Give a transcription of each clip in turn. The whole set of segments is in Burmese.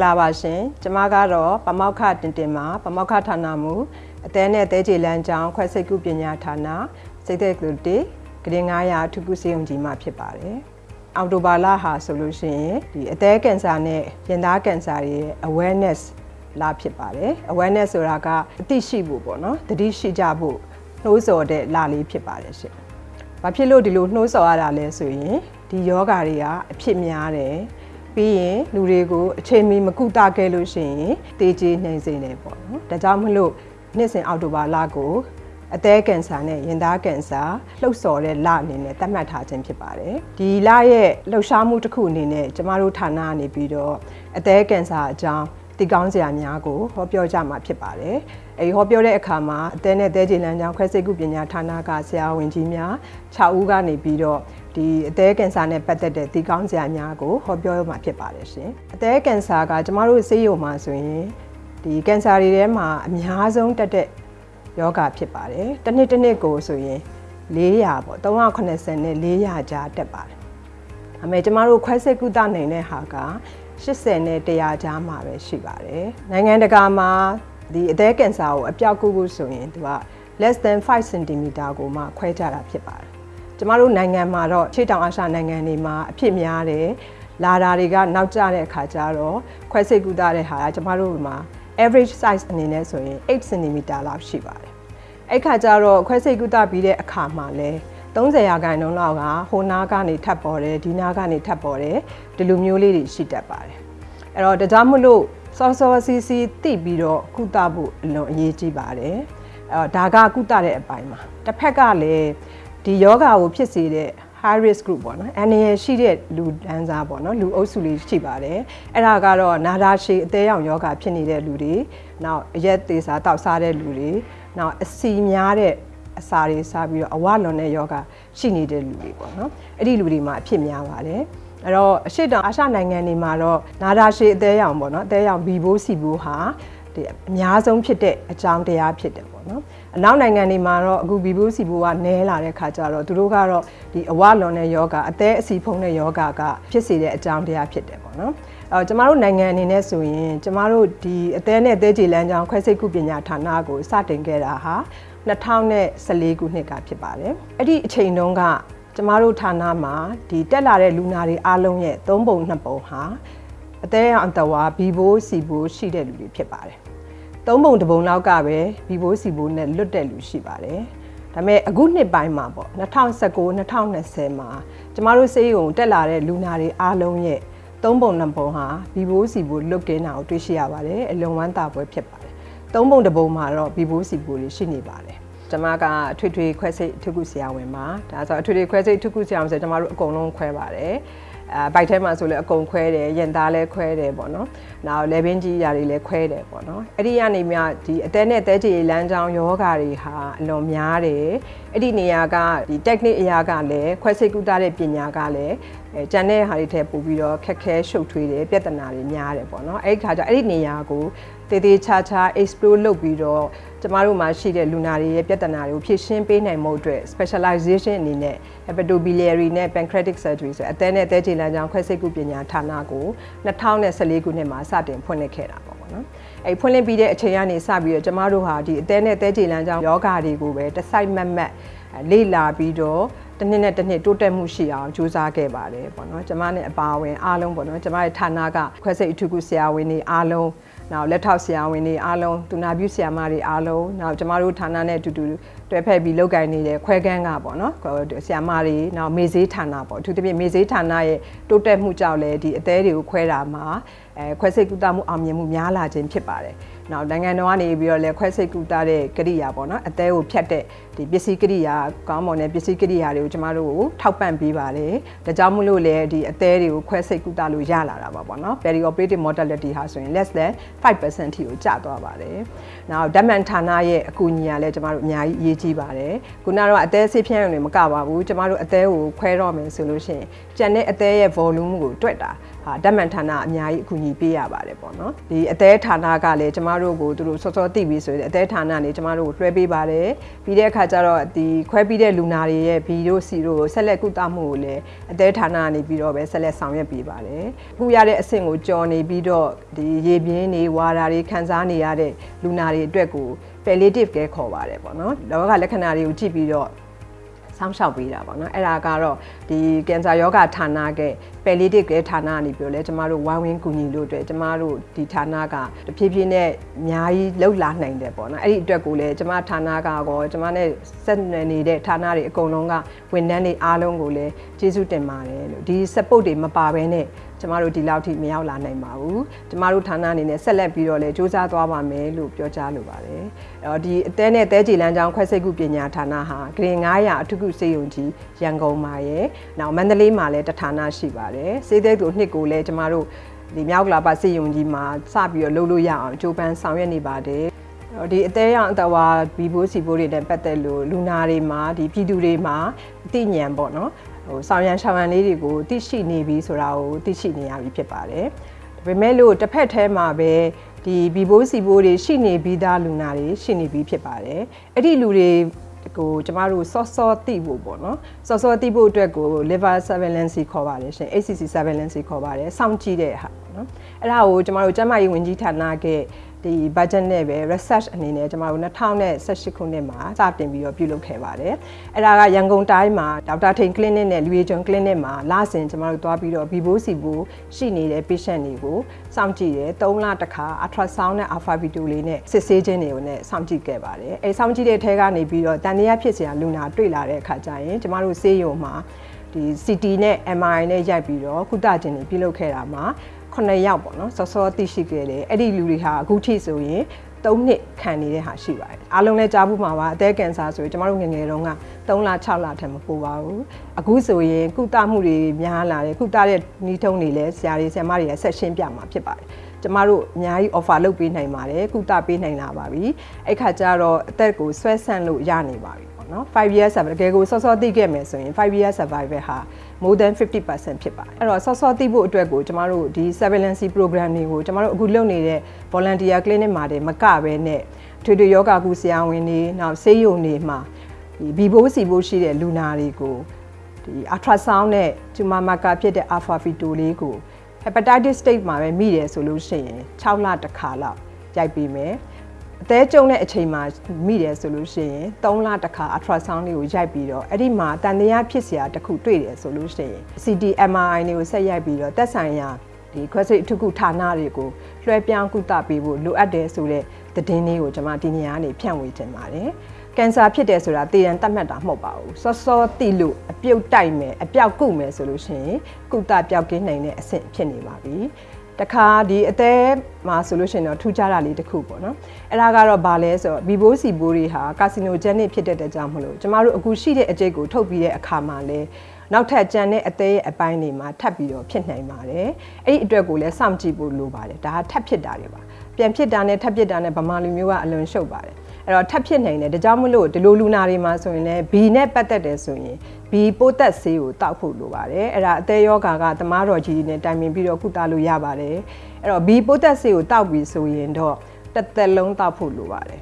္ဂလာပါရှင်ကျမကတော့ပမောက္ခတင်တင်မှာပမောက္ခဌာနမူအသေးနဲ့အသေးချေလမ်းကြောင်းခွဲစိတ်ကုပညာဌာနစိတ်သက်ကလူတီဂရင်900ထုကုစေုံကြီးမှာဖြစ်ပါတယ်အော်တိုဘာလဟာဆိုလို့ရှိရင်ဒီအသေးကင်ဆာနဲ့ရင်သားကင်ဆာရဲ့ awareness လာဖြစ်ပါတယ် awareness ဆိုတာကအသိရှိဖို့ပေါ့နော်တတိရှိကြဖို့နှိုးဆော်တဲ့လာလေးဖြစ်ပါတယ်ရှင်။ဘာဖြစ်လို့ဒီလိုနှိုးဆော်ရတာလဲဆိုရင်ဒီယောဂါတွေကအဖြစ်များတယ် ပြီးရင်လူတွေကိုအချိန်မီမကုသခဲ့လို့ရှိရင်တေးကြီးနှိမ်စေတယ်ပေါ့နော်ဒါကြောင့်မလို့နှစ်စဉ်အောက်တိုဘာလကိုအသေးကင်ဆာနဲ့ရင်သားကင်ဆာလှုပ်ဆော်တဲ့လအနေနဲ့သတ်မှတ်ထားခြင်းဖြစ်ပါတယ်ဒီလရဲ့လှုပ်ရှားမှုတစ်ခုအနေနဲ့ကျမတို့ဌာနကနေပြီးတော့အသေးကင်ဆာအကြောင်းတည်ကောင်းစရာများကိုဟောပြောကြမှာဖြစ်ပါတယ်။အဲဒီဟောပြောတဲ့အခါမှာအသေးနဲ့သေးချေလမ်းကြောင်းခွဲစိတ်ကုပညာဌာနကဆရာဝန်ကြီးများ6ဦးကနေပြီးတော့ ဒီအသေးကင်ဆာနဲ့ပတ်သက်တဲ့တည်ကောင်းစရာများကိုဟောပြောမှာဖြစ်ပါတယ်ရှင်။အသေးကင်ဆာကကျမတို့ဆေးရုံမှာဆိုရင်ဒီကင်ဆာတွေထဲမှာအများဆုံးတက်တဲ့ယောဂဖြစ်ပါတယ်။တစ်နှစ်တစ်နှစ်ကိုဆိုရင်400ပေါ့380နဲ့400ကြားတက်ပါတယ်။အမေကျမတို့ခွဲစိတ်ကုသနိုင်တဲ့ဟာက80နဲ့100ကြားမှာပဲရှိပါတယ်။နိုင်ငံတကာမှာဒီအသေးကင်ဆာကိုအပြောက်ကုကုဆိုရင်သူက less than 5 cm ကိုမှခွဲကြတာဖြစ်ပါတယ်။ ကျမတို့နိုင်ငံမှာတော့ခြေတောင်အာရှနိုင်ငံတွေမှာအဖြစ်များတယ်။လာတာတွေကနောက်ကျတဲ့အခါကျတော့ခွဲစိတ်ကုသတဲ့ဟာကကျမတို့မှာ average size အနေနဲ့ဆိုရင်8 cm လောက်ရှိပါတယ်။အဲ့ခါကျတော့ခွဲစိတ်ကုသပြီးတဲ့အခါမှာလည်း30ရာခိုင်နှုန်းလောက်ကဟိုနားကနေထပ်ပေါ်တယ်ဒီနားကနေထပ်ပေါ်တယ်ဒီလိုမျိုးလေးတွေရှိတတ်ပါတယ်အဲ့တော့ဒါကြောင့်မလို့စောစောစီစီတိပြီးတော့ကုသဖို့အလွန်အရေးကြီးပါတယ်အဲ့တော့ဒါကကုသတဲ့အပိုင်းမှာတစ်ဖက်ကလည်း ဒီယောဂါကိုဖြစ်စေတဲ့ high risk group ပေါ့နော်အန္တရာယ်ရှိတဲ့လူတန်းစားပေါ့နော်လူအုပ်စုလေးရှိပါတယ်အဲ့ဒါကတော့နာတာရှည်အသေးရောင်ယောဂဖြစ်နေတဲ့လူတွေနောက်အရက်သေးစားတောက်စားတဲ့လူတွေနောက်အစီများတဲ့အစာတွေစားပြီးတော့အဝလွန်တဲ့ယောဂရှိနေတဲ့လူတွေပေါ့နော်အဲ့ဒီလူတွေမှာအဖြစ်များပါတယ်အဲ့တော့အရှိတောင်အာရှနိုင်ငံတွေမှာတော့နာတာရှည်အသေးရောင်ပေါ့နော်အသေးရောင်ဘီဘိုးစီဘိုးဟာဒီအများဆုံးဖြစ်တဲ့အကြောင်းတရားဖြစ်တယ်ပေါ့နော် အနောက်နိုင်ငံတွေမှာတော့အခုဘီဘိုးစီဘိုးကနဲလာတဲ့ခါကျတော့သူတို့ကတော့ဒီအဝလွန်တဲ့ယောဂအသေးအစီဖုံးတဲ့ယောဂကဖြစ်စေတဲ့အကြောင်းတရားဖြစ်တယ်ပေါ့နော်အော်ကျမတို့နိုင်ငံအနေနဲ့ဆိုရင်ကျမတို့ဒီအသေးနဲ့အသေးကြေလမ်းကြောင်းခွဲစိတ်ကုပညာဌာနကိုစတင်ခဲ့တာဟာ2014ခုနှစ်ကဖြစ်ပါတယ်အဲ့ဒီအချိန်တုန်းကကျမတို့ဌာနမှာဒီတက်လာတဲ့လူနာတွေအားလုံးရဲ့၃ပုံ၂ပုံဟာအသေးအံတဝါဘီဘိုးစီဘိုးရှိတဲ့လူတွေဖြစ်ပါတယ် သုံးပုံတစ်ပုံလောက်ကပဲဘီဘိုးစီဘိုးနဲ့လွတ်တဲ့လူရှိပါတယ်ဒါပေမဲ့အခုနှစ်ပိုင်းမှာပေါ့2019 2020မှာကျမတို့စေးရုံတက်လာတဲ့လူနာတွေအားလုံးရဲ့သုံးပုံနှစ်ပုံဟာဘီဘိုးစီဘိုးလွတ်ကင်းတာကိုတွေ့ရှိရပါတယ်အလွန်ဝမ်းသာပွဲဖြစ်ပါတယ်သုံးပုံတစ်ပုံမှာတော့ဘီဘိုးစီဘိုးတွေရှိနေပါတယ်ကျမကအထွေထွေခွဲစိတ်ထုခုဆရာဝန်ပါဒါဆိုအထွေထွေခွဲစိတ်ထုခုဆရာဝန်ဆိုကျမတို့အကုန်လုံးခွဲပါတယ် အဲဘိုက်ထဲမှာဆိုလည်းအကုန်ခွဲတယ်ရင်သားလည်းခွဲတယ်ပေါ့နော်။နောက်လေဘင်းကြီးရာတွေလည်းခွဲတယ်ပေါ့နော်။အဲ့ဒီကနေမှဒီအသက်နဲ့အသက်ကြီးလမ်းကြောင်းယောဂါတွေဟာအလွန်များတယ်။အဲ့ဒီနေရာကဒီ technique အရာကလည်းခွဲစိတ်ကုသတဲ့ပညာကလည်းအဲကျန်တဲ့ဟာတွေထည့်ပို့ပြီးတော့ခက်ခဲရှုပ်ထွေးတယ်ပြဿနာတွေများတယ်ပေါ့နော်။အဲ့ဒီခါကျအဲ့ဒီနေရာကိုတေးသေးချာချာ explore လုပ်ပြီးတော့ ကျမတို့မှာရှိတဲ့လူနာတွေရဲ့ပြဿနာတွေကိုဖြေရှင်းပေးနိုင်မှုအတွက် specialization အနေနဲ့ hepatobiliary နဲ့ pancreatic surgery ဆိုအသည်းနဲ့အသေးချေလမ်းကြောင်းခွဲစိတ်ကုပညာဌာနကို2014ခုနှစ်မှာစတင်ဖွင့်လှစ်ခဲ့တာပေါ့နော်။အဲဖွင့်လှစ်ပြီးတဲ့အချိန်ကနေစပြီးတော့ကျမတို့ဟာဒီအသည်းနဲ့အသေးချေလမ်းကြောင်းယောဂါတွေကိုပဲတစ်စိုက်မတ်မတ်လေ့လာပြီးတော့တစ်နှစ်နဲ့တစ်နှစ်တိုးတက်မှုရှိအောင်ကြိုးစားခဲ့ပါတယ်ပေါ့နော်ကျမနဲ့အပါအဝင်အားလုံးပေါ့နော်ကျမရဲ့ဌာနကခွဲစိတ်အထူးကုဆရာဝန်တွေအားလုံး နောက်လက်ထောက်ဆရာဝန်တွေအားလုံးသူနာပြုဆရာမတွေအားလုံးနောက်ကျမတို့ဌာနနဲ့အတူတူတွဲဖက်ပြီးလုပ်ကိုင်နေတဲ့ခွဲကန်းကပေါ့နော်ဆရာမတွေနောက်မေဈေးဌာနပေါ့အထူးသဖြင့်မေဈေးဌာနရဲ့တိုးတက်မှုကြောင့်လည်းဒီအသေးတွေကိုခွဲတာမှာ အဲခွဲစိတ်ကုသမှုအောင်မြင်မှုများလာခြင်းဖြစ်ပါတယ်နောက်နိုင်ငံတော်ကနေပြီးတော့လည်းခွဲစိတ်ကူတာတဲ့ကရိယာပေါ့နော်အသေးကိုဖြတ်တဲ့ဒီပစ္စည်းကရိယာကောင်းမွန်တဲ့ပစ္စည်းကရိယာတွေကိုကျမတို့ကိုထောက်ပံ့ပေးပါတယ်ဒါကြောင့်မို့လို့လည်းဒီအသေးတွေကိုခွဲစိတ်ကူတာလို့ရလာတာပါပေါ့နော် peri operative mortality ဟာဆိုရင် less than 5%ထိကိုကျသွားပါတယ်နောက်ဓာတ်မှန်ဌာနရဲ့အကူအညီကလည်းကျမတို့အများကြီးအရေးကြီးပါတယ်ခုနကတော့အသေးဆေးဖြန်းရုံတွေမကပါဘူးကျမတို့အသေးကိုခွဲတော့မယ်ဆိုလို့ရှိရင်ကျန်တဲ့အသေးရဲ့ volume ကိုတွက်တာ ဟာဓာတ်မှန်ဌာနအများကြီးအကူအညီပေးရပါတယ်ပေါ့နော်ဒီအသေးဌာနကလည်းကျမတို့ကိုသူတို့စောစောသိပြီဆိုရင်အသေးဌာနနေကျမတို့ကိုလွှဲပေးပါတယ်ပြီးတဲ့အခါကျတော့ဒီခွဲပြီးတဲ့လူနာတွေရဲ့ဘီတို့စီတို့ဆက်လက်ကုသမှုကိုလည်းအသေးဌာနကနေပြီးတော့ပဲဆက်လက်ဆောင်ရွက်ပေးပါတယ်အခုရတဲ့အဆင့်ကိုကြော်နေပြီးတော့ဒီရေပြင်းတွေဝါတာတွေခံစားနေရတဲ့လူနာတွေအတွက်ကို palliative care ခေါ်ပါတယ်ပေါ့နော်လောကလက္ခဏာတွေကိုကြည့်ပြီးတော့ စောင့်ရှောက်ပေးတာပေါ့နော်အဲ့ဒါကတော့ဒီကင်ဆာယောဂဌာနက palliative care ဌာနကနေပြောလဲကျမတို့ဝိုင်းဝန်းကူညီလို့အတွက်ကျမတို့ဒီဌာနကတဖြည်းဖြည်းနဲ့အများကြီးလှုပ်လာနိုင်တယ်ပေါ့နော်အဲ့ဒီအတွက်ကိုလည်းကျမဌာနကကောကျမနဲ့ဆက်နွယ်နေတဲ့ဌာနတွေအကုန်လုံးကဝန်ထမ်းတွေအားလုံးကိုလည်းကျေးဇူးတင်ပါတယ်လို့ဒီ support တွေမပါဘဲနဲ့ ကျမတို့ဒီလောက်ထိမရောက်လာနိုင်ပါဘူးကျမတို့ဌာနအနေနဲ့ဆက်လက်ပြီးတော့လည်းစူးစမ်းသွားပါမယ်လို့ပြောကြားလိုပါတယ်အဲ့တော့ဒီအသေးနဲ့တဲကြည်လန်းချောင်းခွဲစိတ်ကုပညာဌာနဟာဂရင်900အထုကုစေယုံကြီးရန်ကုန်မှာရယ်နောက်မန္တလေးမှာလည်းတဌာနရှိပါတယ်စေးတဲ့သူနှစ်ကိုလည်းကျမတို့ဒီမြောက်ကလာပါစေယုံကြီးမှာစပြီးတော့လုပ်လို့ရအောင်ကြိုးပမ်းဆောင်ရွက်နေပါတယ်ဒီအသေးရောင်အတဝါဘီဘိုးစီဘိုးတွေနဲ့ပတ်သက်လို့လူနာတွေမှာဒီပြည်သူတွေမှာအသိဉာဏ်ပေါ့နော် ဟိုဆောင်ရန်ရှောင်ရန်လေးတွေကိုသိရှိနေပြီဆိုတာကိုသိရှိနေရပြီဖြစ်ပါတယ်ဒါပေမဲ့လို့တစ်ဖက်ထဲမှာပဲဒီဘီဘိုးစီဘိုးတွေရှိနေပြီးသားလူနာတွေရှိနေပြီးဖြစ်ပါတယ်အဲ့ဒီလူတွေကိုကျမတို့စောစောသိဖို့ပေါ့နော်စောစောသိဖို့အတွက်ကို liver surveillance ခေါ်ပါတယ်ရှင် ACC surveillance ခေါ်ပါတယ်စောင့်ကြည့်တဲ့ဟာပေါ့နော်အဲ့ဒါကိုကျမတို့ကျန်းမာရေးဝန်ကြီးဌာနက ဒီ budget နဲ့ပဲ research အနေနဲ့ကျမတို့2018ခုနှစ်မှာစတင်ပြီးတော့ပြုလုပ်ခဲ့ပါတယ်။အဲ့ဒါကရန်ကုန်တိုင်းမှာဒေါက်တာထိန် clinic နဲ့လူရီဂျွန် clinic မှာလစဉ်ကျမတို့သွားပြီးတော့ Vivo စီဘူရှိနေတဲ့ patient တွေကိုစောင့်ကြည့်တယ်။3လတစ်ခါ ultrasound နဲ့ alpha video လေးနဲ့စစ်ဆေးခြင်းတွေကိုလည်းစောင့်ကြည့်ခဲ့ပါတယ်။အဲစောင့်ကြည့်တဲ့ထဲကနေပြီးတော့တန်တရားဖြစ်စရာလူနာတွေ့လာတဲ့အခါကျရင်ကျမတို့ဆေးရုံမှာဒီ CT နဲ့ MRI နဲ့ရိုက်ပြီးတော့ကုသခြင်းတွေပြုလုပ်ခဲ့တာမှာ 9ယောက်ပေါ့နော်စောစောသိရှိခဲ့တယ်အဲ့ဒီလူတွေဟာအခုထိဆိုရင်3နှစ်ခံနေတဲ့ဟာရှိပါတယ်အားလုံးလည်းကြားဖို့မှာပါအသက်ကင်ဆာဆိုရင်ကျမတို့ငငယ်တုန်းက3လ6လထက်မပိုပါဘူးအခုဆိုရင်ကုသမှုတွေများလာတယ်ကုသတဲ့နှီးထုံးတွေလည်းဆရာတွေဆရာမတွေလည်းဆက်ရှင်းပြမှာဖြစ်ပါတယ်ကျမတို့အများကြီး offer လုပ်ပေးနိုင်ပါတယ်ကုသပေးနိုင်လာပါပြီအဲ့ခါကျတော့အသက်ကိုဆွဲဆန့်လို့ရနေပါပြီပေါ့နော်5 years survival တကယ်ကိုစောစောသိခဲ့မယ်ဆိုရင်5 years survival ဟာ more than 50%ဖြစ်ပါတယ်အဲ့တော့ဆော့ဆော့သိဖို့အတွက်ကိုကျမတို့ဒီ surveillance program တွေကိုကျမတို့အခုလုပ်နေတဲ့ volunteer clinic မှာတည်းမကပဲနဲ့ထွေထွေယောဂကုဆရာဝန်တွေနောက်ဆေးရုံတွေမှာဒီဘီဘိုးစီဘိုးရှိတဲ့လူနာတွေကိုဒီ ultrasound နဲ့ tumor marker ဖြစ်တဲ့ alpha feto လေးကို hepatitis state မှာပဲမိတယ်ဆိုလို့ရှိရင်6လတစ်ခါလောက်ရိုက်ပြီးမယ် အသေးကျုံတဲ့အချိန်မှာမိတယ်ဆိုလို့ရှိရင်3လတစ်ခါ ultrasound လေးကိုရိုက်ပြီးတော့အဲ့ဒီမှာတန်တရားဖြစ်စရာတစ်ခုတွေ့တယ်ဆိုလို့ရှိရင် CT MRI တွေကိုဆက်ရိုက်ပြီးတော့သက်ဆိုင်ရာဒီခွဲစိတ်အထုကုဌာနတွေကိုလွှဲပြောင်းကုသပေးဖို့လိုအပ်တယ်ဆိုတဲ့သတင်းလေးကိုကျွန်မဒီနေရာကနေဖြန့်ဝေချင်ပါတယ်။ကင်ဆာဖြစ်တယ်ဆိုတာတည်ရန်တတ်မှတ်တာမဟုတ်ပါဘူး။စောစောတိလို့အပြုတ်တိုက်မယ်အပြောက်ကုမယ်ဆိုလို့ရှိရင်ကုသပြောက်ကင်းနိုင်တဲ့အဆင့်ဖြစ်နေပါပြီ။ တခါဒီအသေးမှာဆိုလို့ရှိရင်တော့ထူးခြားတာလေးတစ်ခုပေါ့နော်အဲ့ဒါကတော့ဘာလဲဆိုတော့ဘီဘိုးစီဘိုးတွေဟာကာစီနိုဂျန်နစ်ဖြစ်တဲ့တဲ့ကြောင့်မလို့ကျမတို့အခုရှိတဲ့အကျိတ်ကိုထုတ်ပြီးတဲ့အခါမှာလဲနောက်ထပ်ကြံတဲ့အသေးရဲ့အပိုင်းတွေမှာထပ်ပြီးတော့ဖြစ်နိုင်ပါတယ်အဲ့ဒီအတွက်ကိုလည်းစောင့်ကြည့်ဖို့လိုပါတယ်ဒါကထပ်ဖြစ်တာတွေပါပြန်ဖြစ်တာနဲ့ထပ်ဖြစ်တာနဲ့ဗမာလူမျိုးကအလွန်ရှုပ်ပါတယ် အဲ့တော့ထပ်ဖြစ်နိုင်တယ်ဒါကြောင့်မလို့ဒီလိုလူနာတွေမှာဆိုရင်လည်း B နဲ့ပတ်သက်တယ်ဆိုရင် B ပိုးသက်ဆေးကိုတောက်ဖို့လိုပါတယ်အဲ့ဒါအသေးယောဂါကသမားတော်ကြီးတွေနဲ့တိုင်ပင်ပြီးတော့ကုသလို့ရပါတယ်အဲ့တော့ B ပိုးသက်ဆေးကိုတောက်ပြီးဆိုရင်တော့တစ်သက်လုံးတောက်ဖို့လိုပါတယ်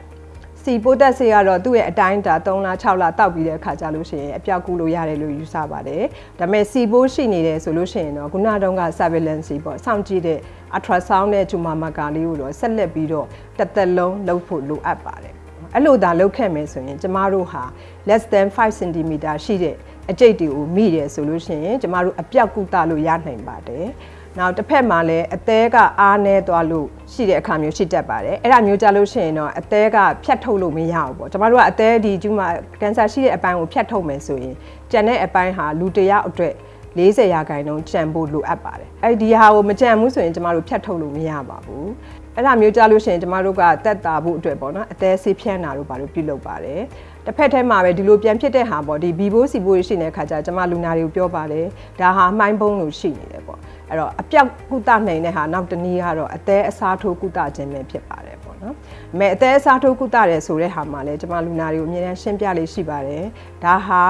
စီပိုးသက်ဆေးကတော့သူ့ရဲ့အတိုင်းတာ3လ6လတောက်ပြီးတဲ့အခါကျလို့ရှိရင်အပြောက်ကူလို့ရတယ်လို့ယူဆပါတယ်ဒါပေမဲ့စီပိုးရှိနေတယ်ဆိုလို့ရှိရင်တော့ခုနတုန်းက surveillance ပေါ့စောင့်ကြည့်တဲ့ ultrasound နဲ့ tumor marker လေးကိုတော့ဆက်လက်ပြီးတော့တစ်သက်လုံးလုပ်ဖို့လိုအပ်ပါတယ် အဲ့လိုသာလုပ်ခဲ့မယ်ဆိုရင်ကျမတို့ဟာ less than 5 cm ရှိတဲ့အကျိတ်တွေကိုမိတယ်ဆိုလို့ရှိရင်ကျမတို့အပြောက်ကုသလို့ရနိုင်ပါတယ်။နောက်တစ်ဖက်မှာလည်းအသေးကအားနေသွားလို့ရှိတဲ့အခါမျိုးရှိတတ်ပါတယ်။အဲ့ဒါမျိုးကြလို့ရှိရင်တော့အသေးကဖြတ်ထုတ်လို့မရဘူးပေါ့။ကျမတို့ကအသေးဒီကျူမှာကန်ဆာရှိတဲ့အပိုင်းကိုဖြတ်ထုတ်မယ်ဆိုရင်ကျန်တဲ့အပိုင်းဟာလူတယောက်အတွက်40ရာခိုင်နှုန်းကြံဖို့လိုအပ်ပါတယ်။အဲ့ဒီဟာကိုမကြံဘူးဆိုရင်ကျမတို့ဖြတ်ထုတ်လို့မရပါဘူး။ အဲ့ဒါမျိုးကြားလို့ရှိရင်ကျမတို့ကတက်တာဖို့အတွက်ပေါ့နော်အသေးဆေးဖြန်းတာတို့ဘာလို့ပြုလုပ်ပါတယ်။တစ်ဖက်ထဲမှာပဲဒီလိုပြန်ဖြစ်တဲ့ဟာပေါ့ဒီဘီဘိုးစီဘိုးရှိနေတဲ့ခါကျကျမလူနာတွေကိုပြောပါတယ်။ဒါဟာမှိုင်းပုံးလို့ရှိနေတယ်ပေါ့။အဲ့တော့အပြောက်ကုသနိုင်တဲ့ဟာနောက်တနည်းကတော့အသေးအစားထိုးကုသခြင်းပဲဖြစ်ပါတယ်ပေါ့နော်။အမေအသေးအစားထိုးကုသတယ်ဆိုတဲ့ဟာမှာလည်းကျမလူနာတွေကိုအမြဲတမ်းရှင်းပြလေးရှိပါတယ်။ဒါဟာ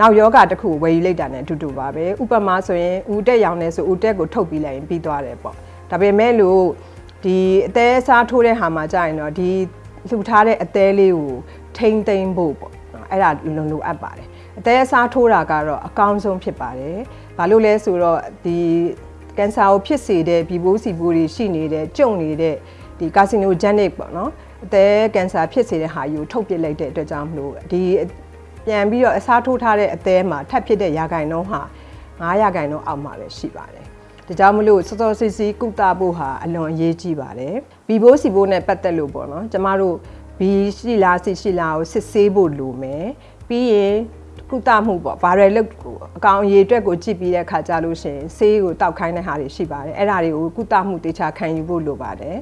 နောက်ယောဂတစ်ခုဝယ်ယူလိုက်တာနဲ့အတူတူပါပဲဥပမာဆိုရင်ဦးတက်ရောင်နေဆိုဦးတက်ကိုထုတ်ပြီးလိုက်ရင်ပြီးသွားတယ်ပေါ့ဒါပေမဲ့လို့ ဒီအသေးစားထိုးတဲ့ဟာမှာကြာရင်တော့ဒီလှူထားတဲ့အသေးလေးကိုထိမ့်သိမ့်ဖို့ပေါ့နော်အဲ့ဒါလုံလုံအပ်ပါတယ်အသေးအစားထိုးတာကတော့အကောင်းဆုံးဖြစ်ပါတယ်ဘာလို့လဲဆိုတော့ဒီကင်ဆာကိုဖြစ်စေတဲ့ဘီဘိုးစီဘိုးတွေရှိနေတဲ့ကြုံနေတဲ့ဒီကာစီနိုဂျန်နစ်ပေါ့နော်အသေးကင်ဆာဖြစ်စေတဲ့ဟာယူထုတ်ပစ်လိုက်တဲ့အတွက်ကြောင့်မလို့ဒီပြန်ပြီးတော့အစားထိုးထားတဲ့အသေးမှာထပ်ဖြစ်တဲ့ရာဂိုင်နှုန်းဟာ9ရာဂိုင်နှုန်းအောက်မှာပဲရှိပါတယ် ဒါကြောင့်မလို့စောစောစီစီကုသဖို့ဟာအလွန်အရေးကြီးပါတယ်ဘီဘိုးစီဘိုးနဲ့ပတ်သက်လို့ပေါ့နော်ကျမတို့ဘီရှိလားစီရှိလားကိုစစ်ဆေးဖို့လိုမယ်ပြီးရင်ကုသမှုပေါ့ viral လုတ်အကောင်အရေးအတွက်ကိုကြည့်ပြီးတဲ့ခါကြလို့ရှိရင်ဆေးကိုတောက်ခိုင်းတဲ့ဟာတွေရှိပါတယ်အဲ့ဒါတွေကိုကုသမှုတေချာခံယူဖို့လိုပါတယ်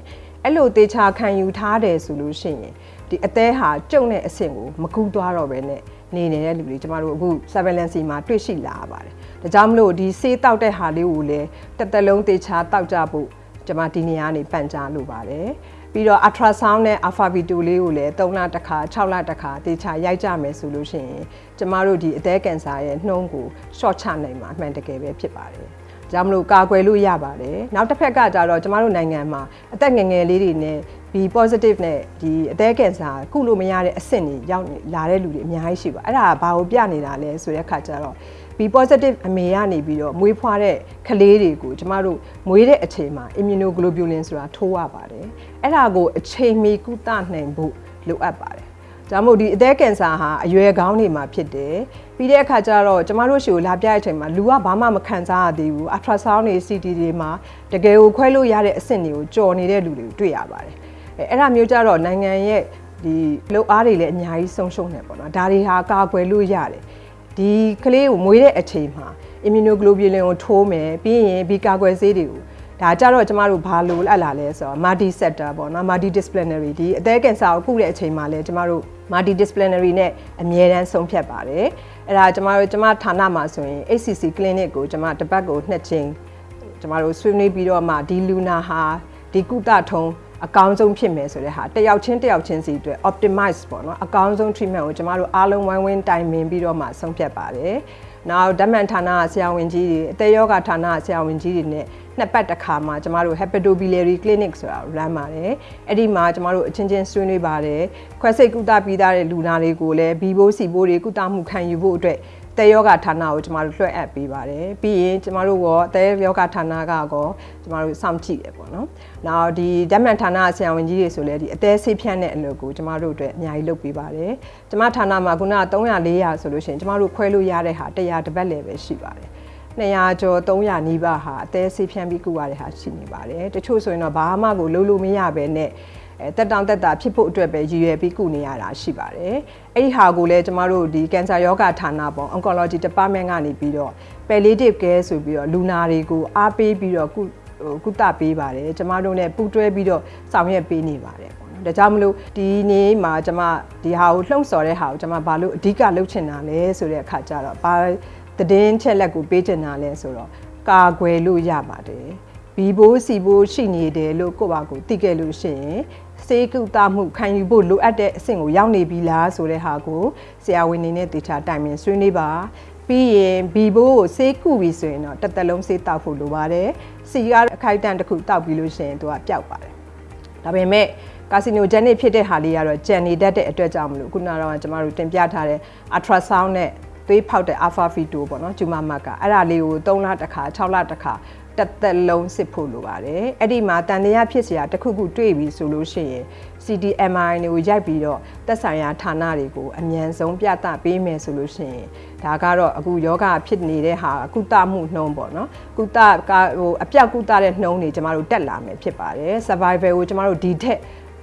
အဲ့လိုတေချာခံယူထားတယ်ဆိုလို့ရှိရင်ဒီအသေးဟာကျုံတဲ့အဆင့်ကိုမကူသွားတော့ပဲနဲ့ နေနေတဲ့လူတွေကျမတို့အခု surveillance မှာတွေ့ရှိလာပါတယ်ဒါကြောင့်မလို့ဒီဆေးတောက်တဲ့ဟာလေးကိုလည်းတစ်သက်လုံးတေချာတောက်ကြဖို့ကျမဒီနေရာနေပန်ကြားလိုပါတယ်ပြီးတော့ ultrasound နဲ့ alpha v2 လေးကိုလည်း3လတစ်ခါ6လတစ်ခါတေချာရိုက်ကြမယ်ဆိုလို့ရှိရင်ကျမတို့ဒီအသည်းကင်ဆာရဲ့နှုံးကို short ချနိုင်မှာအမှန်တကယ်ပဲဖြစ်ပါတယ်။ ဒါမှမလို့ကာကွယ်လို့ရပါတယ်။နောက်တစ်ဖက်ကကြတော့ကျမတို့နိုင်ငံမှာအသက်ငယ်ငယ်လေးတွေနဲ့ B positive နဲ့ဒီအသည်းကင်ဆာကုလို့မရတဲ့အဆင့်တွေရောက်လာတဲ့လူတွေအများကြီးရှိပါအဲ့ဒါဘာကိုပြနေတာလဲဆိုတဲ့အခါကျတော့ B positive အမေကနေပြီးတော့မွေးဖွားတဲ့ကလေးတွေကိုကျမတို့မွေးတဲ့အချိန်မှာ immunoglobulin ဆိုတာထိုးရပါတယ်အဲ့ဒါကိုအချိန်မီကုသနိုင်ဖို့လိုအပ်ပါတယ် ဒါမို့ဒီအသည်းကင်ဆာဟာအရွယ်ကောင်းနေမှာဖြစ်တယ်ပြီးတဲ့အခါကျတော့ကျမတို့ရှိကိုလာပြတဲ့အချိန်မှာလူကဘာမှမခံစားရသေးဘူး ultrasound တွေ CT တွေမှာတကယ်ကိုခွဲလို့ရတဲ့အဆင့်တွေကိုကြော်နေတဲ့လူတွေကိုတွေ့ရပါတယ်အဲအဲ့ဒါမျိုးကြတော့နိုင်ငံရဲ့ဒီလှုပ်အားတွေလည်းအများကြီးဆုံးရှုံးနေပေါ့နော်ဒါတွေဟာကာကွယ်လို့ရတယ်ဒီကလေးကိုမွေးတဲ့အချိန်မှာ immunoglobulin ကိုထိုးမယ်ပြီးရင်ဒီကာကွယ်ဆေးတွေကိုဒါကြတော့ကျမတို့ဘာလို့အပ်လာလဲဆိုတော့ multi sector ပေါ့နော် multi disciplinary ဒီအသေးကင်ဆာကိုကုတဲ့အချိန်မှာလဲကျမတို့ multi disciplinary နဲ့အမြဲတမ်းဆုံးဖြတ်ပါတယ်အဲ့ဒါကျမတို့ကျမဌာနမှာဆိုရင် HCC clinic ကိုကျမတစ်ပတ်ကိုနှစ်ချိန်ကျမတို့ဆွေးနွေးပြီးတော့မှဒီလူနာဟာဒီကုသထုံးအကောင်းဆုံးဖြစ်မယ်ဆိုတဲ့ဟာတယောက်ချင်းတယောက်ချင်းစီအတွက် optimize ပေါ့နော်အကောင်းဆုံး treatment ကိုကျမတို့အားလုံးဝိုင်းဝန်းတိုင်ပင်ပြီးတော့မှဆုံးဖြတ်ပါတယ်။နောက်ဓာတ်မှန်ဌာနဆရာဝန်ကြီးတွေအသက်ယောဂဌာနဆရာဝန်ကြီးတွေနဲ့ နှစ်ပတ်တစ်ခါမှကျမတို့ hepatobiliary clinic ဆိုတာ run ပါတယ်။အဲ့ဒီမှာကျမတို့အချင်းချင်းဆွေးနွေးပါတယ်။ခွဲစိတ်ကုသပြီးသားတဲ့လူနာတွေကိုလည်းဘီဘိုးစီဘိုးတွေကုသမှုခံယူဖို့အတွက်တဲယောဂဌာနကိုကျမတို့လွှဲအပ်ပေးပါတယ်ပြီးရင်ကျမတို့ကတဲယောဂဌာနကကောကျမတို့စောင့်ကြည့်တယ်ပေါ့နော်နောက်ဒီဓာတ်မှန်ဌာနဆရာဝန်ကြီးတွေဆိုလဲဒီအသေးဆေးဖြန့်တဲ့အလုပ်ကိုကျမတို့အတွက်အများကြီးလုပ်ပေးပါတယ်ကျမဌာနမှာခုနက300 400ဆိုလို့ရှိရင်ကျမတို့ခွဲလို့ရတဲ့ဟာ100တပတ်လည်းပဲရှိပါတယ် 200ကျော်300နီးပါးဟာအသေးဆေးဖြန့်ပြီးကုရတဲ့ဟာရှိနေပါတယ်တချို့ဆိုရင်တော့ဘာမှကိုလုံးလို့မရပဲနဲ့အဲတက်တောင်တက်တာဖြစ်ဖို့အတွက်ပဲရည်ရွယ်ပြီးကုနေရတာရှိပါတယ်။အဲ့ဒီဟာကိုလည်းကျမတို့ဒီကင်ဆာယောဂဌာနပေါ့ oncology department ကနေပြီးတော့ palliative care ဆိုပြီးတော့လူနာတွေကိုအားပေးပြီးတော့ကုကုသပေးပါတယ်။ကျမတို့ ਨੇ ပူးတွဲပြီးတော့ဆောင်ရွက်ပေးနေပါတယ်ပေါ့နော်။ဒါကြောင့်မလို့ဒီနေ့မှာကျမဒီဟာကိုလှုံ့ဆော်တဲ့ဟာကိုကျမဘာလို့အဓိကလုပ်ချင်တာလဲဆိုတဲ့အခါကျတော့ဘာ သတင်းချက်လက်ကိုပေးချင်တာလဲဆိုတော့ကာကွယ်လို့ရပါတယ်။ဘီဘိုးစီဘိုးရှိနေတယ်လို့ကိုယ့်ဘာကိုသိခဲ့လို့ရှိရင်စေကုသမှုခံယူဖို့လိုအပ်တဲ့အဆင့်ကိုရောက်နေပြီလားဆိုတဲ့ဟာကိုဆရာဝန်နေနဲ့တေချာတိုင်ပင်ဆွေးနွေးပါပြီးရင်ဘီဘိုးကိုစေးကုပြီဆိုရင်တော့တစ်သက်လုံးစေးတောက်ဖို့လိုပါတယ်စီကအခိုက်အတန့်တစ်ခုတောက်ပြီးလို့ရှိရင်သူကပျောက်ပါတယ်ဒါပေမဲ့ကာစီနိုဂျန်နစ်ဖြစ်တဲ့ဟာလေးကတော့ကြံနေတတ်တဲ့အတွက်ကြောင့်မလို့ခုနကတော့ကျွန်တော်တို့တင်ပြထားတဲ့ ultrasound နဲ့ သွေးဖောက်တဲ့ alpha v2 ပေါ့နော်ကျူမမတ်ကအဲ့ဒါလေးကို3လတစ်ခါ6လတစ်ခါတက်သက်လုံးစစ်ဖို့လိုပါတယ်အဲ့ဒီမှာတန်တရားဖြစ်စရာတစ်ခုခုတွေ့ပြီဆိုလို့ရှိရင် CDMI တွေကိုရိုက်ပြီးတော့သက်ဆိုင်ရာဌာနတွေကိုအမြန်ဆုံးပြသပေးမယ်ဆိုလို့ရှိရင်ဒါကတော့အခုယောဂဖြစ်နေတဲ့ဟာကုသမှုနှုံးပေါ့နော်ကုသကဟိုအပြတ်ကုသတဲ့နှုံးတွေကျမတို့တက်လာမယ်ဖြစ်ပါတယ် survival ကိုကျမတို့ဒီထက်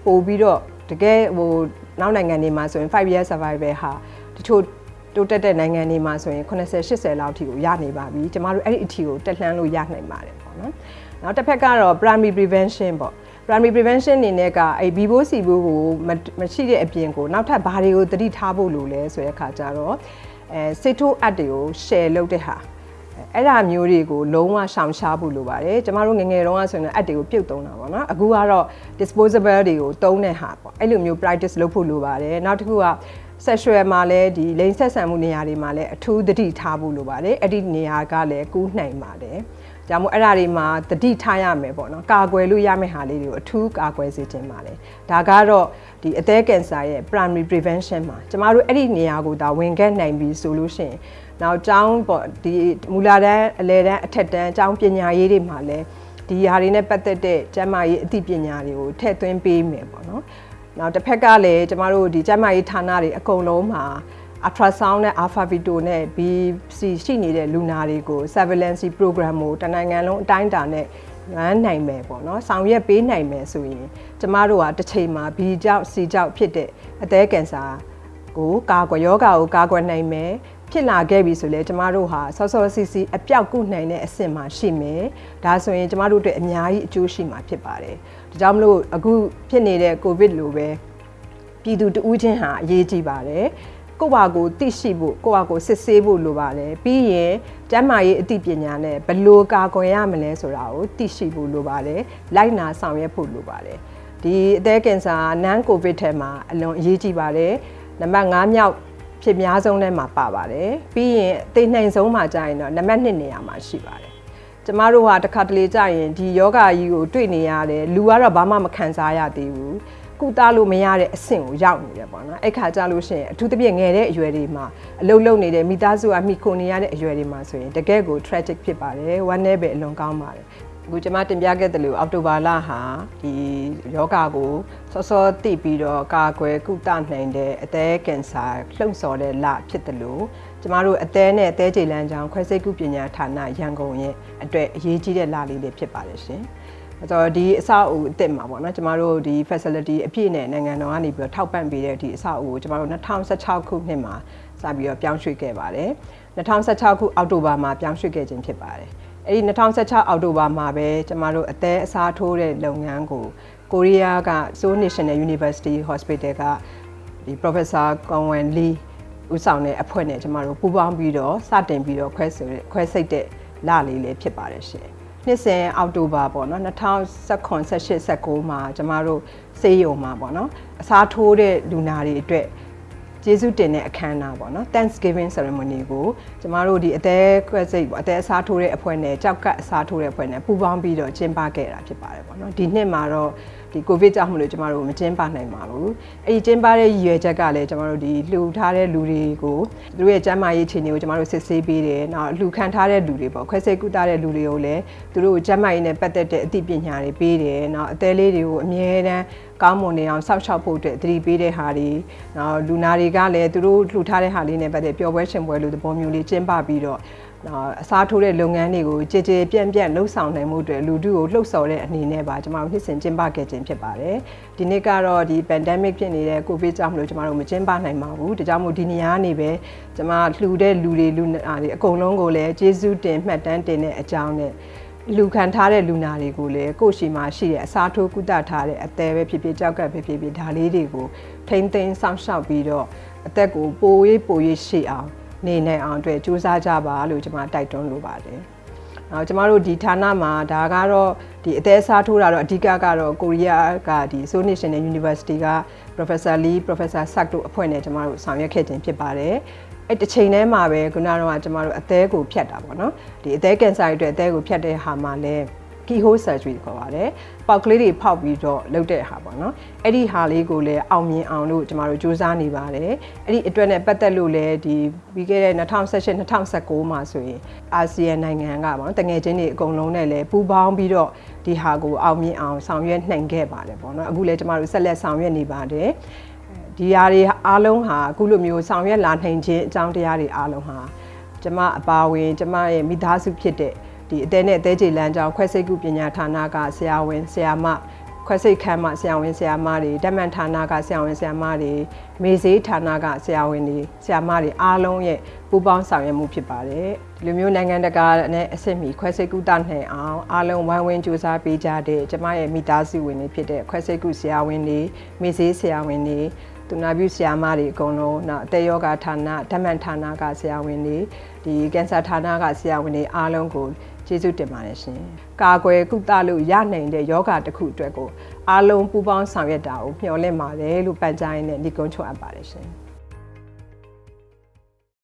ပို့ပြီးတော့တကယ်ဟိုနောက်နိုင်ငံတွေမှာဆိုရင်5 year survival ဟာတချို့ တိုးတက်တဲ့နိုင်ငံတွေမှာဆိုရင်80 80လောက်ထိကိုရနေပါပြီကျမတို့အဲ့ဒီအထီကိုတက်လှမ်းလို့ရနိုင်ပါတယ်ပေါ့နော်နောက်တစ်ဖက်ကတော့ primary prevention ပေါ့ primary prevention အနေနဲ့ကအဲ့ဘီဘိုးစီဘိုးကိုမရှိတဲ့အပြင်ကိုနောက်ထပ်ဘာတွေကိုတတိထားဖို့လိုလဲဆိုတဲ့အခါကျတော့အဲစစ်ထိုးအပ်တွေကို share လုပ်တဲ့ဟာအဲ့ဒါမျိုးတွေကိုလုံးဝရှောင်ရှားဖို့လိုပါတယ်ကျမတို့ငငယ်တုန်းကဆိုရင်အပ်တွေကိုပြုတ်သုံးတာပေါ့နော်အခုကတော့ disposable တွေကိုသုံးတဲ့ဟာပေါ့အဲ့လိုမျိုး practice လုပ်ဖို့လိုပါတယ်နောက်တစ်ခုက sexual မှာလည်းဒီလိင်ဆက်ဆံမှုနေရာတွေမှာလည်းအထူးသတိထားဖို့လိုပါတယ်အဲ့ဒီနေရာကလည်းကူးနိုင်ပါတယ်ကြောင့်မို့အဲ့ဒါတွေမှာတတိထားရမယ်ပေါ့နော်ကာကွယ်လို့ရမယ့်ဟာလေးတွေကိုအထူးကာကွယ်စေချင်ပါတယ်ဒါကတော့ဒီအသည်းကင်ဆာရဲ့ primary prevention မှာကျမတို့အဲ့ဒီနေရာကိုဒါဝင်ခဲ့နိုင်ပြီဆိုလို့ရှိရင်နောက်ကျောင်းပေါ့ဒီမူလာတန်းအလယ်တန်းအထက်တန်းကျောင်းပညာရေးတွေမှာလည်းဒီဟာတွေနဲ့ပတ်သက်တဲ့ကျန်းမာရေးအသိပညာတွေကိုထည့်သွင်းပေးမယ်ပေါ့နော် နောက်တစ်ဖက်ကလည်းကျမတို့ဒီကျန်းမာရေးဌာနတွေအကုန်လုံးမှာ ultrasound နဲ့ alpha vito နဲ့ BC ရှိနေတဲ့လူနာတွေကို surveillance program ကိုတနိုင်ငံလုံးအတိုင်းအတာနဲ့ရန်နိုင်မယ်ပေါ့နော်ဆောင်ရွက်ပေးနိုင်မယ်ဆိုရင်ကျမတို့ကတစ်ချိန်မှာ B ကြောင့် C ကြောင့်ဖြစ်တဲ့အသည်းကင်ဆာကိုကာကွယ်ယောဂါကိုကာကွယ်နိုင်မယ်ဖြစ်လာခဲ့ပြီဆိုလဲကျမတို့ဟာဆော့ဆော့စီစီအပြောက်ကုနိုင်တဲ့အဆင့်မှာရှိမယ်ဒါဆိုရင်ကျမတို့အတွက်အများကြီးအကျိုးရှိမှာဖြစ်ပါတယ် ဒါကြောင့်မလို့အခုဖြစ်နေတဲ့ကိုဗစ်လိုပဲပြည်သူတဦးချင်းဟာအရေးကြီးပါတယ်ကိုယ့်ဘာကိုသိရှိဖို့ကိုယ့်ဘာကိုစစ်ဆေးဖို့လိုပါတယ်ပြီးရင်ကျန်းမာရေးအသိပညာနဲ့ဘယ်လိုကာကွယ်ရမလဲဆိုတာကိုသိရှိဖို့လိုပါတယ်လိုက်နာဆောင်ရွက်ဖို့လိုပါတယ်ဒီအသည်းကင်ဆာနန်ကိုဗစ်ထဲမှာအလွန်အရေးကြီးပါတယ်နံပါတ်5မြောက်ဖြစ်များဆုံးထဲမှာပါပါတယ်ပြီးရင်သိနှိမ်ဆုံးမှာကြာရင်တော့နံပါတ်1နေရာမှာရှိပါတယ် ကျမတို့ဟာတစ်ခါတလေကြာရင်ဒီယောဂါကြီးကိုတွေ့နေရတယ်လူကတော့ဘာမှမခံစားရသေးဘူးကုသလို့မရတဲ့အဆင့်ကိုရောက်နေတယ်ပေါ့နော်အဲ့ခါကြလို့ရှိရင်အထူးသဖြင့်ငယ်တဲ့အရွယ်တွေမှာအလုပ်လုပ်နေတဲ့မိသားစုကမိခိုနေရတဲ့အရွယ်တွေမှာဆိုရင်တကယ့်ကို tragic ဖြစ်ပါတယ်ဝမ်းနည်းပဲအလွန်ကောင်းပါတယ်အခုကျွန်မတင်ပြခဲ့တယ်လို့အောက်တိုဘာလဟာဒီယောဂါကိုစောစောသိပြီးတော့ကာကွယ်ကုသနိုင်တဲ့အသေးကင်ဆာလှုံ့ဆော်တဲ့လဖြစ်တယ်လို့ ကျမတို့အသေးနဲ့အသေးကြေလန်းချောင်းခွဲစိတ်ကုပညာဌာနရန်ကုန်ရဲ့အတွက်အရေးကြီးတဲ့လလေးလေးဖြစ်ပါတယ်ရှင်။ဆိုတော့ဒီအဆောက်အဦအစ်စ်မှာပေါ့နော်ကျမတို့ဒီ facility အပြည့်နဲ့နိုင်ငံတော်ကနေပြီးတော့ထောက်ပံ့ပေးတဲ့ဒီအဆောက်အဦကိုကျမတို့2016ခုနှစ်မှာစပြီးတော့ပြောင်းရွှေ့ခဲ့ပါတယ်2016ခုအောက်တိုဘာမှာပြောင်းရွှေ့ခဲ့ခြင်းဖြစ်ပါတယ်အဲ့ဒီ2016အောက်တိုဘာမှာပဲကျမတို့အသက်အစားထိုးတဲ့လုပ်ငန်းကိုကိုရီးယားက Seoul National University Hospital ကဒီ Professor Kongwen Lee ဦးဆောင်တဲ့အဖွဲ့နဲ့ကျမတို့ပူးပေါင်းပြီးတော့စတင်ပြီးတော့ခွဲဆိုခွဲစိတ်တဲ့လလေးလေးဖြစ်ပါတယ်ရှင်နှစ်စဉ်အောက်တိုဘာပေါ့နော်2019 18 19မှာကျမတို့စေးရုံမှာပေါ့နော်အစားထိုးတဲ့လူနာတွေအတွက် ကျေးဇူးတင်တဲ့အခမ်းအနားပေါ့နော် Thanksgiving ceremony ကိုကျမတို့ဒီအသေးခွဲစိတ်ပေါ့အသေးအစားထိုးတဲ့အဖွဲ့နဲ့ကြောက်ကပ်အစားထိုးတဲ့အဖွဲ့နဲ့ပူးပေါင်းပြီးတော့ကျင်းပခဲ့တာဖြစ်ပါတယ်ပေါ့နော်ဒီနှစ်မှာတော့ဒီကိုဗစ်ကြောင့်မလို့ကျမတို့မကျင်းပနိုင်ပါဘူးအဲ့ဒီကျင်းပတဲ့ရည်ရွယ်ချက်ကလည်းကျမတို့ဒီလှူထားတဲ့လူတွေကိုသူတို့ရဲ့ကျန်းမာရေးအခြေအနေကိုကျမတို့စစ်ဆေးပေးတယ်နောက်လှူခံထားတဲ့လူတွေပေါ့ခွဲစိတ်ကုသတဲ့လူတွေကိုလည်းသူတို့ကျန်းမာရေးနဲ့ပတ်သက်တဲ့အသိပညာတွေပေးတယ်နောက်အသေးလေးတွေကိုအမြဲတမ်းကောင်းမွန်နေအောင်စောင့်ရှောက်ဖို့အတွက်သတိပေးတဲ့ဟာတွေနောက်လူနာတွေကလည်းသူတို့လှူထားတဲ့ဟာလေးနဲ့ပတ်သက်ပျော်ပွဲရှင်ပွဲလို့သဘောမျိုးလေးကျင်းပပြီးတော့အစားထိုးတဲ့လုပ်ငန်းတွေကိုကြည်ကြည်ပြန့်ပြန့်လှုပ်ဆောင်နိုင်မှုအတွက်လူထုကိုလှုပ်ဆော်တဲ့အနေနဲ့ပါကျွန်တော်တို့နှစ်စဉ်ကျင်းပခဲ့ခြင်းဖြစ်ပါတယ်။ဒီနေ့ကတော့ဒီ pandemic ဖြစ်နေတဲ့ covid ကြောင့်မလို့ကျွန်တော်တို့မကျင်းပနိုင်ပါဘူး။ဒါကြောင့်မို့ဒီနေရာနေပဲကျွန်မလှူတဲ့လူတွေလူနာတွေအကုန်လုံးကိုလည်းကျေးဇူးတင်မှတ်တမ်းတင်တဲ့အကြောင်းနဲ့ လူခံထားတဲ့လူနာတွေကိုလည်းကိုယ့်ရှိမှရှိတဲ့အစားထိုးကုသထားတဲ့အသေးပဲဖြစ်ဖြစ်ကြောက်ကပ်ပဲဖြစ်ဖြစ်ဒါလေးတွေကိုထိမ့်သိမ်းစောင့်ရှောက်ပြီးတော့အသက်ကိုပိုရေးပိုရေးရှိအောင်နေနိုင်အောင်အတွက်စူးစမ်းကြပါလို့ကျွန်မတိုက်တွန်းလိုပါတယ်။နောက်ကျွန်မတို့ဒီဌာနမှာဒါကတော့ဒီအသေးစားထိုးတာတော့အဓိကကတော့ကိုရီးယားကဒီ Seoul National University က Professor Lee Professor Sak တို့အဖွဲ့နဲ့ကျွန်မတို့ဆောင်ရွက်ခဲ့ခြင်းဖြစ်ပါတယ်။ အဲ့တစ်ချိန်တည်းမှာပဲခုနကတော့ကျွန်မတို့အသေးကိုဖြတ်တာပေါ့နော်။ဒီအသေးကင်ဆာတွေအတွက်အသေးကိုဖြတ်တဲ့ဟာမှာလည်း keyhole surgery ခေါ်ပါတယ်ပေါက်ကလေးတွေဖောက်ပြီးတော့လုပ်တဲ့ဟာပေါ့နော်အဲ့ဒီဟာလေးကိုလည်းအောင်မြင်အောင်လို့ကျမတို့စူးစမ်းနေပါတယ်အဲ့ဒီအတွက်နဲ့ပတ်သက်လို့လည်းဒီပြီးခဲ့တဲ့2018 2019မှာဆိုရင်အာဆီယံနိုင်ငံကပေါ့နော်တငယ်ချင်းတွေအကုန်လုံးနဲ့လည်းပူးပေါင်းပြီးတော့ဒီဟာကိုအောင်မြင်အောင်ဆောင်ရွက်နိုင်ခဲ့ပါတယ်ပေါ့နော်အခုလည်းကျမတို့ဆက်လက်ဆောင်ရွက်နေပါတယ် ဒီຢာတွေအားလုံးဟာအခုလိုမျိုးဆောင်ရွက်လာနိုင်ခြင်းအကြောင်းတရားတွေအားလုံးဟာကျမအပါဝင်ကျမရဲ့မိသားစုဖြစ်တဲ့ဒီအသေးနဲ့အသေးချေလမ်းကြောင်းခွဲစိတ်ကုပညာဌာနကဆရာဝန်ဆရာမခွဲစိတ်ခန်းမှဆရာဝန်ဆရာမတွေဓမ္မဌာနကဆရာဝန်ဆရာမတွေမေဈေးဌာနကဆရာဝန်တွေဆရာမတွေအားလုံးရဲ့ပူးပေါင်းဆောင်ရွက်မှုဖြစ်ပါတယ်ဒီလိုမျိုးနိုင်ငံတကာနဲ့အဆင့်မီခွဲစိတ်ကုသနိုင်အောင်အားလုံးဝိုင်းဝန်းကြိုးစားပေးကြတဲ့ကျမရဲ့မိသားစုဝင်တွေဖြစ်တဲ့ခွဲစိတ်ကုဆရာဝန်တွေမေဈေးဆရာဝန်တွေ သူနာပြုဆရာမတွေအကုန်လုံးနောက်အသက်ယောဂဌာနဓမ္မဌာနကဆရာဝန်တွေဒီကင်ဆာဌာနကဆရာဝန်တွေအားလုံးကိုကျေးဇူးတင်ပါတယ်ရှင်။ကာကွယ်ကုသလို့ရနိုင်တဲ့ယောဂတစ်ခုအတွက်ကိုအားလုံးပူးပေါင်းဆောင်ရွက်တာကိုမျှော်လင့်ပါတယ်လို့ပန်ကြားရင်းနဲ့ညီကုန်းချုပ်အပ်ပါတယ်ရှင်။